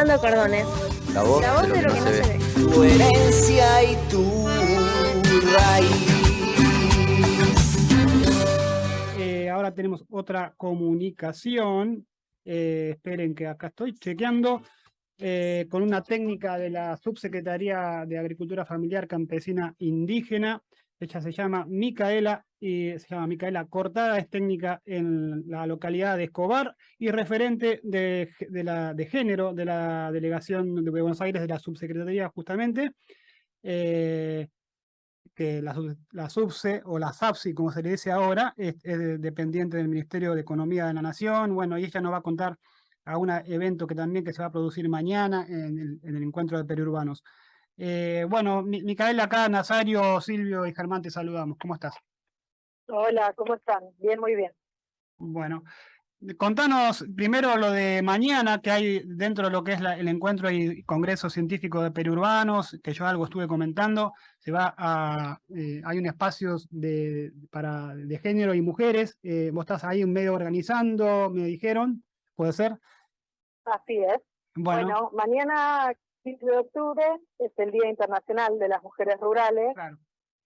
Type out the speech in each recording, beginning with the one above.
Pintando cordones. La voz, La voz de lo que, no, se, ve. Tu herencia y tu raíz. Eh, ahora tenemos otra comunicación. Eh, esperen que acá estoy chequeando. eh, con una técnica de la Subsecretaría de Agricultura Familiar Campesina Indígena. Ella se llama Micaela y se llama Micaela Cortada, es técnica en la localidad de Escobar y referente de, de género de la delegación de Buenos Aires de la Subsecretaría justamente. Eh, que la, sub- la SUBSE o la SAPSI, como se le dice ahora, es, dependiente del Ministerio de Economía de la Nación. Bueno, y ella nos va a contar a un evento que también que se va a producir mañana en el encuentro de periurbanos. Eh, bueno, Mi- Micaela acá, Nazario, Silvio y Germán, te saludamos. ¿Cómo estás? Hola, ¿cómo están? Bien, muy bien. Bueno, contanos primero lo de mañana que hay dentro de lo que es la- el encuentro y congreso científico de periurbanos, que yo algo estuve comentando, se va a, eh, hay un espacio de, para, de género y mujeres, eh, vos estás ahí medio organizando, me dijeron, ¿puede ser? Así es. Bueno, Bueno, mañana, 15 de octubre, es el Día Internacional de las Mujeres Rurales claro,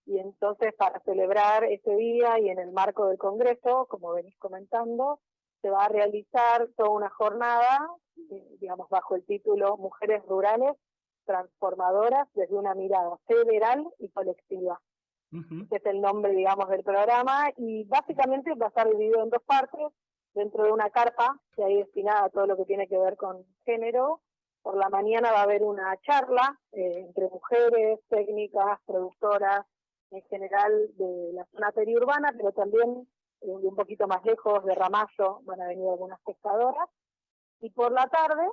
y entonces para celebrar ese día y en el marco del Congreso, como venís comentando, se va a realizar toda una jornada, eh, digamos, bajo el título Mujeres Rurales Transformadoras desde una mirada federal y colectiva. es el nombre, digamos, del programa, y básicamente va a estar dividido en dos partes, dentro de una carpa que hay destinada a todo lo que tiene que ver con género. Por la mañana va a haber una charla eh, entre mujeres, técnicas, productoras, en general de la zona periurbana, pero también eh, un poquito más lejos, de Ramallo, van a venir algunas pescadoras. Y por la tarde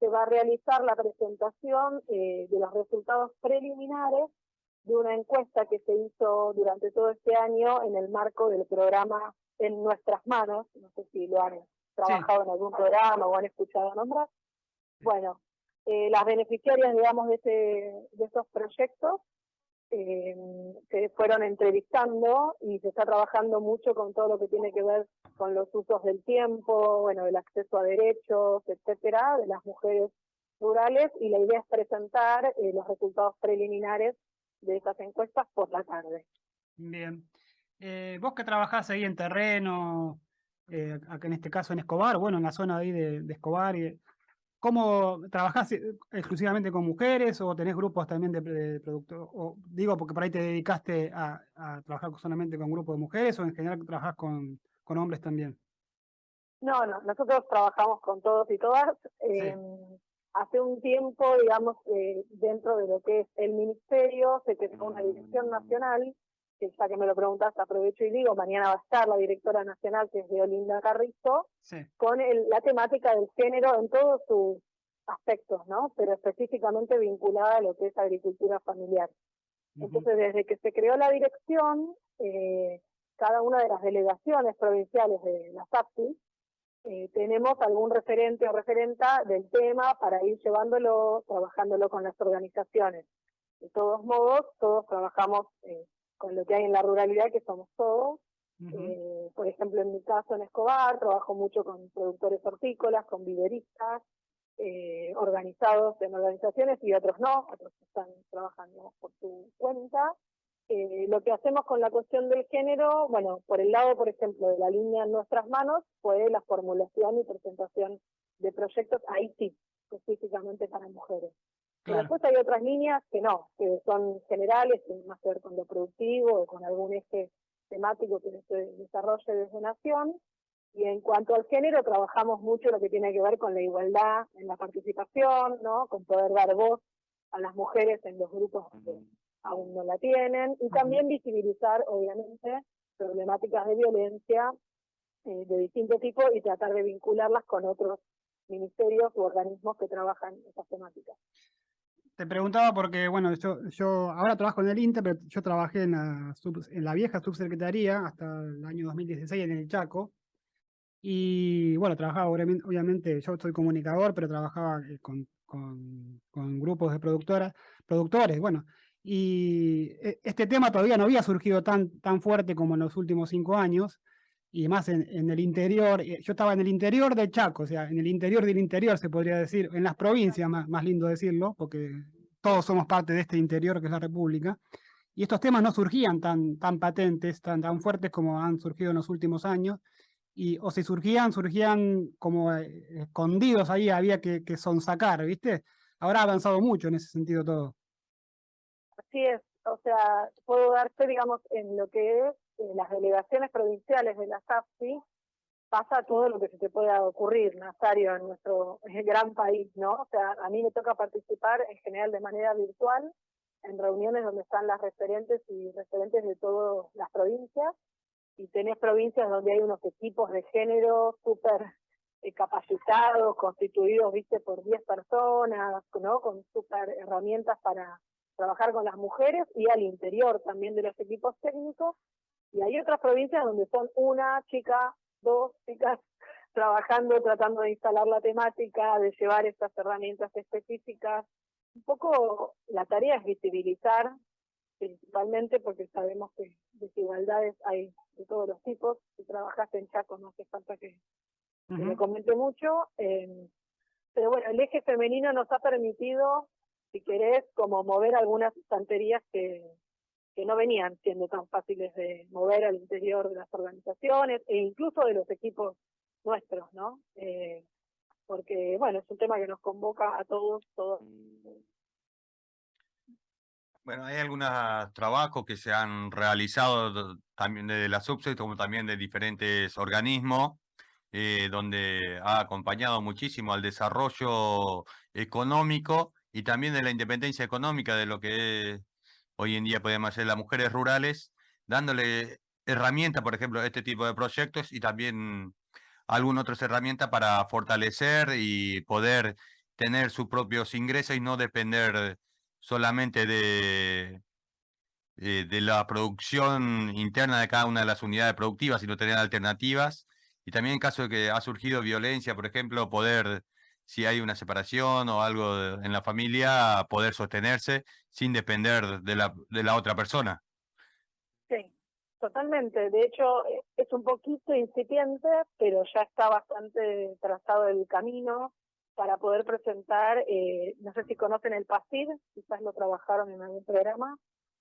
se va a realizar la presentación eh, de los resultados preliminares de una encuesta que se hizo durante todo este año en el marco del programa En Nuestras Manos, no sé si lo han trabajado en algún programa o han escuchado nombrar. Bueno, eh, las beneficiarias, digamos, de, ese, de esos proyectos eh, se fueron entrevistando y se está trabajando mucho con todo lo que tiene que ver con los usos del tiempo, bueno, el acceso a derechos, etcétera, de las mujeres rurales y la idea es presentar eh, los resultados preliminares de esas encuestas por la tarde. bien. Eh, vos que trabajás ahí en terreno, eh, acá en este caso en Escobar, bueno, en la zona ahí de, de Escobar, y, ¿cómo trabajás eh, exclusivamente con mujeres o tenés grupos también de, de producto- o digo porque por ahí te dedicaste a, a trabajar solamente con grupos de mujeres o en general trabajás con, con hombres también? No, no, nosotros trabajamos con todos y todas. eh, hace un tiempo, digamos, eh, dentro de lo que es el ministerio, se creó una dirección nacional, que ya que me lo preguntas, aprovecho y digo, mañana va a estar la directora nacional, que es de Olinda Carrizo, Sí, con el- la temática del género en todos sus aspectos, ¿no? Pero específicamente vinculada a lo que es agricultura familiar. Entonces, desde que se creó la dirección, eh, cada una de las delegaciones provinciales de la SAPSI, eh, tenemos algún referente o referenta del tema para ir llevándolo, trabajándolo con las organizaciones. De todos modos, todos trabajamos eh, con lo que hay en la ruralidad, que somos todos. Eh, por ejemplo, en mi caso en Escobar, trabajo mucho con productores hortícolas, con viveristas, eh, organizados en organizaciones y otros no, otros están trabajando por su cuenta. Eh, lo que hacemos con la cuestión del género, bueno, por el lado, por ejemplo, de la línea en nuestras manos, fue la formulación y presentación de proyectos, ahí sí, específicamente para mujeres. Claro, después hay otras líneas que no, que son generales, que tienen más que ver con lo productivo o con algún eje temático que se desarrolle desde Nación. Y en cuanto al género, trabajamos mucho lo que tiene que ver con la igualdad en la participación, ¿no? con poder dar voz a las mujeres en los grupos que aún no la tienen, y también visibilizar, obviamente, problemáticas de violencia eh, de distinto tipo y tratar de vincularlas con otros ministerios u organismos que trabajan esas temáticas. Te preguntaba porque, bueno, yo, yo ahora trabajo en el INTE, pero yo trabajé en la, sub- en la vieja subsecretaría hasta el año 2016 en el Chaco. Y bueno, trabajaba obviamente, yo soy comunicador, pero trabajaba eh, con, con, con grupos de productoras, productores, bueno. Y e- este tema todavía no había surgido tan, tan fuerte como en los últimos cinco años. Y más en, en, el interior, eh, yo estaba en el interior de Chaco, o sea, en el interior del interior se podría decir, en las provincias, más, más lindo decirlo, porque todos somos parte de este interior que es la República, y estos temas no surgían tan, tan patentes, tan, tan fuertes como han surgido en los últimos años, y o si surgían, surgían como eh, escondidos ahí, había que, que sonsacar, ¿viste? Ahora ha avanzado mucho en ese sentido todo. Así es, o sea, puedo darte, digamos, en lo que es eh, las delegaciones provinciales de la SAFSI, pasa todo lo que se te pueda ocurrir, Nazario, en nuestro gran país, ¿no? O sea, a mí me toca participar en general de manera virtual en reuniones donde están las referentes y referentes de todas las provincias, y tenés provincias donde hay unos equipos de género súper eh, capacitados, constituidos, viste, por 10 personas, ¿no? Con súper herramientas para trabajar con las mujeres y al interior también de los equipos técnicos. Y hay otras provincias donde son una chica, dos chicas trabajando, tratando de instalar la temática, de llevar estas herramientas específicas. Un poco la tarea es visibilizar, principalmente porque sabemos que desigualdades hay de todos los tipos. Si trabajaste en Chaco no hace falta que, me comente mucho. Eh, pero bueno, el eje femenino nos ha permitido si querés, como mover algunas estanterías que, que no venían siendo tan fáciles de mover al interior de las organizaciones e incluso de los equipos nuestros, ¿no? Eh, porque, bueno, es un tema que nos convoca a todos, todos. Bueno, hay algunos trabajos que se han realizado también desde la subset como también de diferentes organismos, eh, donde ha acompañado muchísimo al desarrollo económico y también de la independencia económica de lo que hoy en día podemos hacer las mujeres rurales, dándole herramientas, por ejemplo, este tipo de proyectos y también algunas otras herramientas para fortalecer y poder tener sus propios ingresos y no depender solamente de, eh, de, la producción interna de cada una de las unidades productivas, sino tener alternativas. Y también en caso de que ha surgido violencia, por ejemplo, poder si hay una separación o algo en la familia, poder sostenerse sin depender de la, de la otra persona. Sí, totalmente. De hecho, e, es un poquito incipiente, pero ya está bastante trazado el camino para poder presentar, eh, no sé si conocen el PASID, quizás lo trabajaron en algún programa,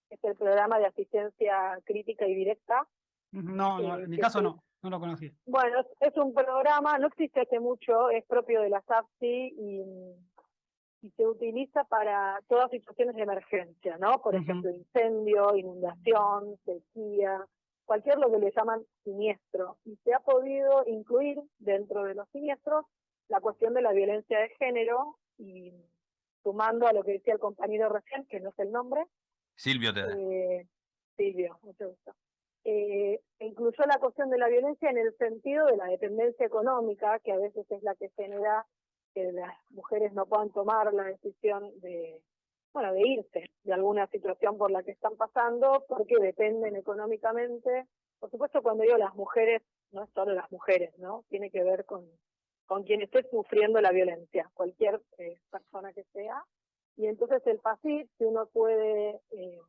es el programa de asistencia crítica y directa. No, no en mi caso no. No lo conocí. Bueno, es un programa, no existe hace mucho, es propio de la SAPSI y, se utiliza para todas situaciones de emergencia, ¿no? Por ejemplo, incendio, inundación, sequía, cualquier lo que le llaman siniestro. Y se ha podido incluir dentro de los siniestros la cuestión de la violencia de género y sumando a lo que decía el compañero recién, que no es el nombre. Silvio te eh, Silvio, mucho gusto eh, incluyó la cuestión de la violencia en el sentido de la dependencia económica, que a veces es la que genera que las mujeres no puedan tomar la decisión de, bueno, de irse de alguna situación por la que están pasando, porque dependen económicamente. Por supuesto, cuando digo las mujeres, no es solo las mujeres, ¿no? Tiene que ver con, con quien esté sufriendo la violencia, cualquier eh, persona que sea. Y entonces el PASIT, si uno puede eh,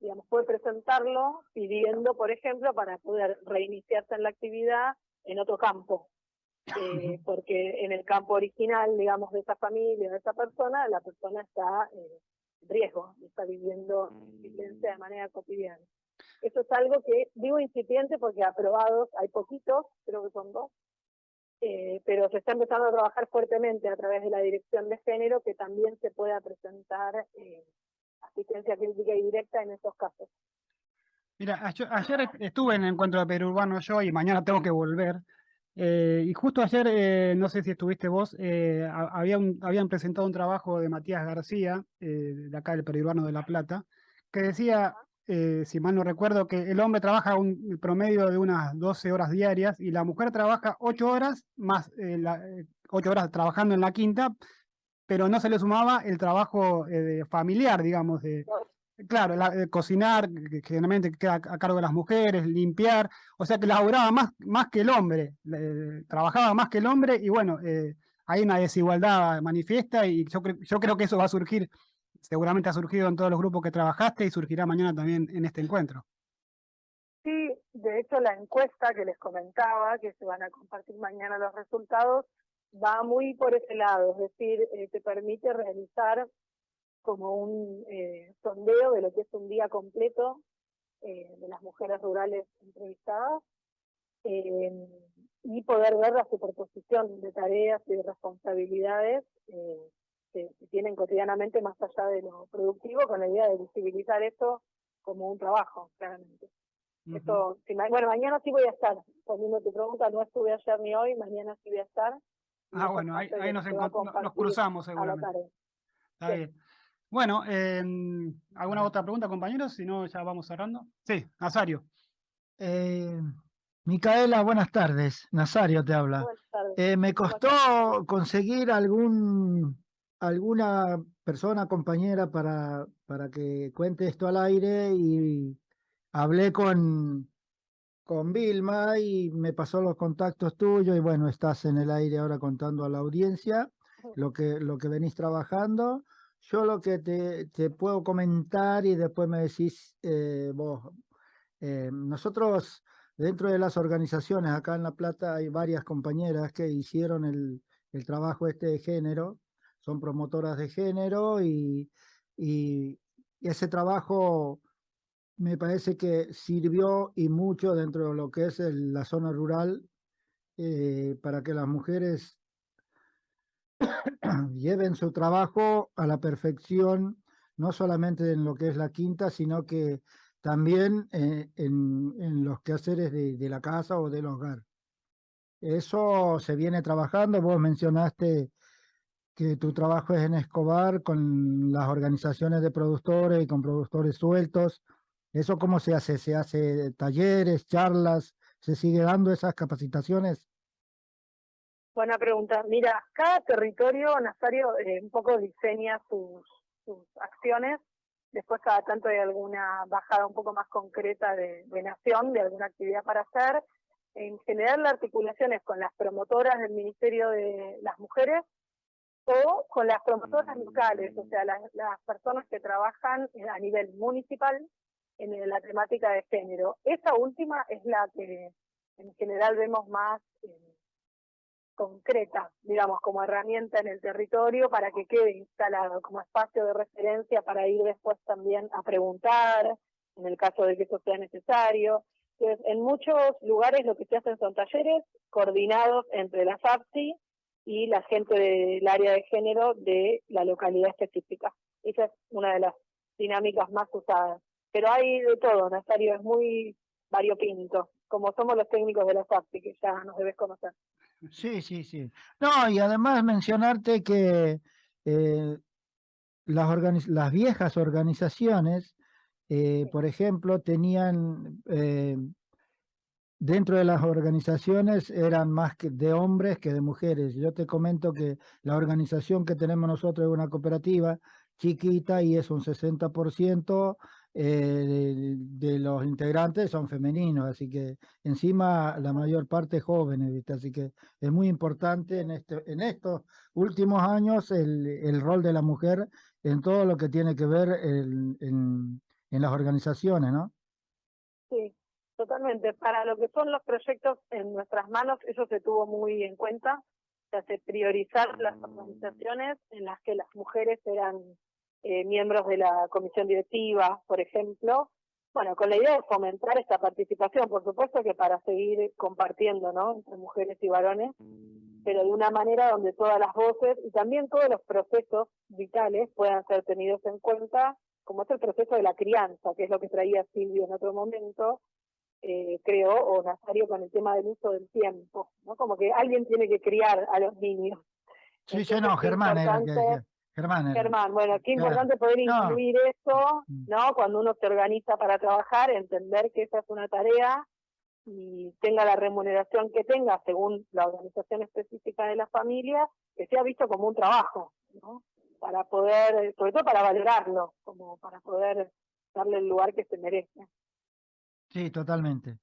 digamos, puede presentarlo pidiendo, por ejemplo, para poder reiniciarse en la actividad en otro campo. Eh, porque en el campo original, digamos, de esa familia, de esa persona, la persona está eh, en riesgo, está viviendo violencia de manera cotidiana. Eso es algo que digo incipiente porque aprobados hay poquitos, creo que son dos, eh, pero se está empezando a trabajar fuertemente a través de la dirección de género que también se pueda presentar eh, asistencia crítica y directa en esos casos. Mira, ayer, estuve en el encuentro de Perú Urbano yo y mañana tengo que volver. Eh, y justo ayer, eh, no sé si estuviste vos, eh, había habían presentado un trabajo de Matías García, de acá del Periurbano de La Plata, que decía, si mal no recuerdo, que el hombre trabaja un promedio de unas 12 horas diarias y la mujer trabaja 8 horas, más la, 8 horas trabajando en la quinta, pero no se le sumaba el trabajo eh, familiar, digamos, de, claro, eh, cocinar, que, generalmente queda a cargo de las mujeres, limpiar, o sea que laburaba más, más que el hombre, trabajaba más que el hombre y bueno, eh, hay una desigualdad manifiesta y yo, yo creo que eso va a surgir, seguramente ha surgido en todos los grupos que trabajaste y surgirá mañana también en este encuentro. Sí, de hecho la encuesta que les comentaba, que se van a compartir mañana los resultados, va muy por ese lado, es decir, eh, te permite realizar como un eh, sondeo de lo que es un día completo eh, de las mujeres rurales entrevistadas eh, y poder ver la superposición de tareas y de responsabilidades eh, que, que tienen cotidianamente más allá de lo productivo, con la idea de visibilizar eso como un trabajo, claramente. Esto, si ma- bueno, mañana sí voy a estar, respondiendo tu pregunta, no estuve ayer ni hoy, mañana sí voy a estar. Ah, bueno, ahí, nos, cruzamos seguramente. Está Sí. bien. Bueno, em, ¿alguna otra pregunta, compañeros? Si no, ya vamos cerrando. Sí, Nazario. Eh, Micaela, buenas tardes. Nazario te habla. Buenas tardes. Eh, me ¿Cómo costó conseguir algún, alguna persona, compañera, para, para que cuente esto al aire y hablé con, con Vilma y me pasó los contactos tuyos y bueno, estás en el aire ahora contando a la audiencia lo que, lo que venís trabajando. Yo lo que te, te puedo comentar y después me decís eh, vos, eh, nosotros dentro de las organizaciones acá en La Plata hay varias compañeras que hicieron el, el trabajo este de género, son promotoras de género y, y ese trabajo me parece que sirvió y mucho dentro de lo que es el- la zona rural eh, para que las mujeres lleven su trabajo a la perfección, no solamente en lo que es la quinta, sino que también eh, en, en los quehaceres de, de la casa o del hogar. Eso se viene trabajando. Vos mencionaste que tu trabajo es en Escobar con las organizaciones de productores y con productores sueltos. ¿Eso cómo se hace? ¿Se hace talleres, charlas? ¿Se sigue dando esas capacitaciones? Buena pregunta. Mira, cada territorio, Nazario, eh, un poco diseña sus, sus acciones. Después cada tanto hay alguna bajada un poco más concreta de, de nación, de alguna actividad para hacer. En general la articulación es con las promotoras del Ministerio de las Mujeres o con las promotoras locales, o sea, las, las personas que trabajan eh, a nivel municipal en la temática de género. Esa última es la que en general vemos más eh, concreta, digamos, como herramienta en el territorio para que quede instalado como espacio de referencia para ir después también a preguntar, en el caso de que eso sea necesario. Entonces, en muchos lugares lo que se hacen son talleres coordinados entre la FAPSI y la gente del área de género de la localidad específica. Esa es una de las dinámicas más usadas. Pero hay de todo, Nazario, es muy variopinto, como somos los técnicos de la FAPSI, que ya nos debes conocer. Sí, sí, sí. No, y además mencionarte que eh, las, las viejas organizaciones, eh, por ejemplo, tenían eh, dentro de las organizaciones eran más que de hombres que de mujeres. Yo te comento que la organización que tenemos nosotros es una cooperativa chiquita y es un 60% eh, de, de los integrantes son femeninos, así que encima la mayor parte jóvenes, ¿viste? Así que es muy importante en, este, en estos últimos años el, el rol de la mujer en todo lo que tiene que ver el- en, en las organizaciones, ¿no? Sí, totalmente. Para lo que son los proyectos en nuestras manos, eso se tuvo muy en cuenta. Se hace priorizar las organizaciones en las que las mujeres eran eh, miembros de la comisión directiva, por ejemplo. Bueno, con la idea de fomentar esta participación, por supuesto que para seguir compartiendo, ¿no? Entre mujeres y varones, pero de una manera donde todas las voces y también todos los procesos vitales puedan ser tenidos en cuenta, como es el proceso de la crianza, que es lo que traía Silvio en otro momento, eh, creo, o Nazario con el tema del uso del tiempo, ¿no? Como que alguien tiene que criar a los niños. Sí, sí, Entonces, no, Germán era que. Germán. Germán, bueno, qué importante poder No. incluir eso, Mm. ¿no? Cuando uno se organiza para trabajar, entender que esa es una tarea y tenga la remuneración que tenga según la organización específica de la familia, que sea visto como un trabajo, ¿no? Para poder, sobre todo para valorarlo, como para poder darle el lugar que se merece. Sí, totalmente.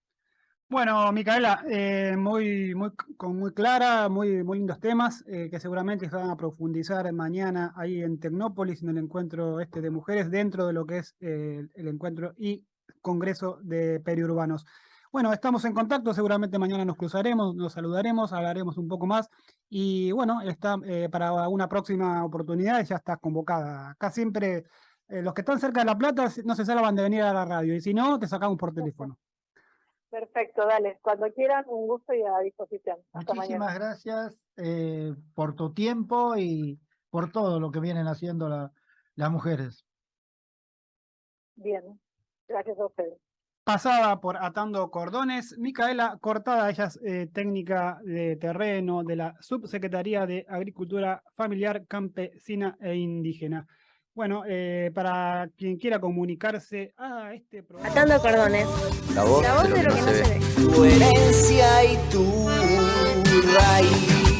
Bueno, Micaela, eh, muy, muy, con muy clara, muy, muy lindos temas eh, que seguramente se van a profundizar mañana ahí en Tecnópolis, en el encuentro este de mujeres, dentro de lo que es eh, el encuentro y Congreso de Periurbanos. Bueno, estamos en contacto, seguramente mañana nos cruzaremos, nos saludaremos, hablaremos un poco más y bueno, está, para una próxima oportunidad ya está convocada. Acá siempre los que están cerca de La Plata no se salvan de venir a la radio y si no, te sacamos por teléfono. Perfecto, dale. Cuando quieran, un gusto y a disposición. Hasta Muchísimas mañana. gracias eh, por tu tiempo y por todo lo que vienen haciendo la- las mujeres. Bien. Gracias a ustedes. pasaba por Atando Cordones, Micaela Cortada, ella es eh, técnica de terreno de la Subsecretaría de Agricultura Familiar, Campesina e Indígena. Bueno, eh, para quien quiera comunicarse a este programa. Atando cordones. La voz, La voz de lo que no se ve. Tu herencia y tu raíz.